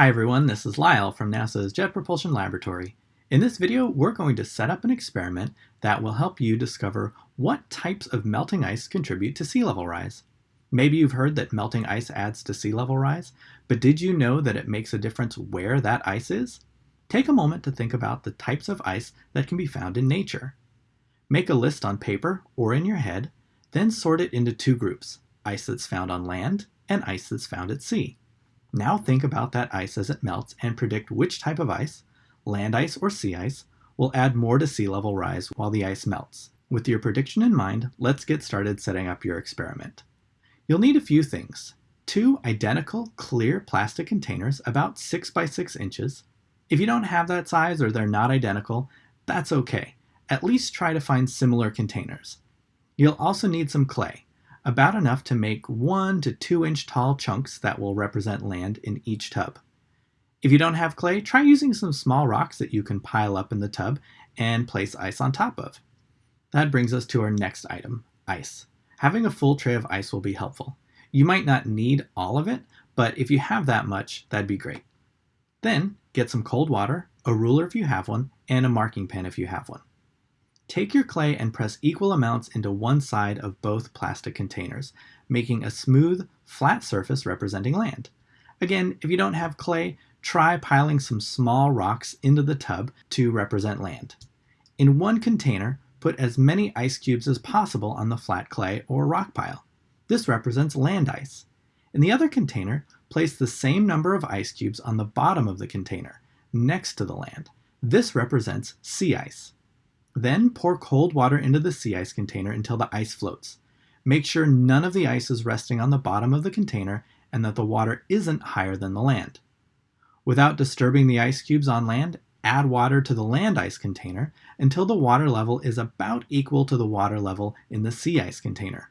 Hi everyone, this is Lyle from NASA's Jet Propulsion Laboratory. In this video, we're going to set up an experiment that will help you discover what types of melting ice contribute to sea level rise. Maybe you've heard that melting ice adds to sea level rise, but did you know that it makes a difference where that ice is? Take a moment to think about the types of ice that can be found in nature. Make a list on paper or in your head, then sort it into two groups, ice that's found on land and ice that's found at sea. Now think about that ice as it melts and predict which type of ice, land ice or sea ice, will add more to sea level rise while the ice melts. With your prediction in mind, let's get started setting up your experiment. You'll need a few things. Two identical clear plastic containers about 6 by 6 inches. If you don't have that size or they're not identical, that's okay. At least try to find similar containers. You'll also need some clay about enough to make 1 to 2 inch tall chunks that will represent land in each tub. If you don't have clay, try using some small rocks that you can pile up in the tub and place ice on top of. That brings us to our next item, ice. Having a full tray of ice will be helpful. You might not need all of it, but if you have that much, that'd be great. Then get some cold water, a ruler if you have one, and a marking pen if you have one. Take your clay and press equal amounts into one side of both plastic containers, making a smooth, flat surface representing land. Again, if you don't have clay, try piling some small rocks into the tub to represent land. In one container, put as many ice cubes as possible on the flat clay or rock pile. This represents land ice. In the other container, place the same number of ice cubes on the bottom of the container, next to the land. This represents sea ice. Then pour cold water into the sea ice container until the ice floats. Make sure none of the ice is resting on the bottom of the container and that the water isn't higher than the land. Without disturbing the ice cubes on land, add water to the land ice container until the water level is about equal to the water level in the sea ice container.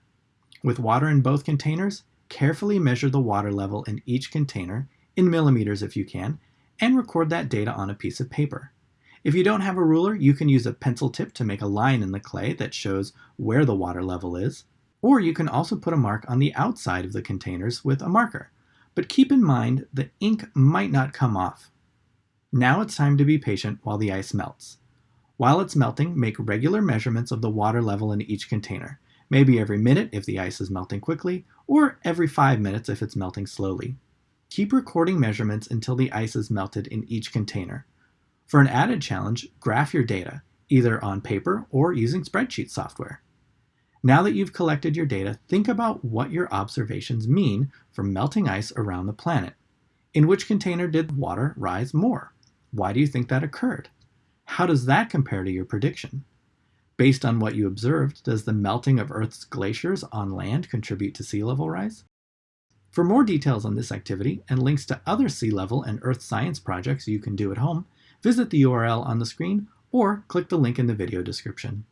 With water in both containers, carefully measure the water level in each container, in millimeters if you can, and record that data on a piece of paper. If you don't have a ruler, you can use a pencil tip to make a line in the clay that shows where the water level is. Or you can also put a mark on the outside of the containers with a marker. But keep in mind the ink might not come off. Now it's time to be patient while the ice melts. While it's melting, make regular measurements of the water level in each container, maybe every minute if the ice is melting quickly, or every five minutes if it's melting slowly. Keep recording measurements until the ice is melted in each container. For an added challenge, graph your data, either on paper or using spreadsheet software. Now that you've collected your data, think about what your observations mean for melting ice around the planet. In which container did water rise more? Why do you think that occurred? How does that compare to your prediction? Based on what you observed, does the melting of Earth's glaciers on land contribute to sea level rise? For more details on this activity and links to other sea level and Earth science projects you can do at home, visit the URL on the screen or click the link in the video description.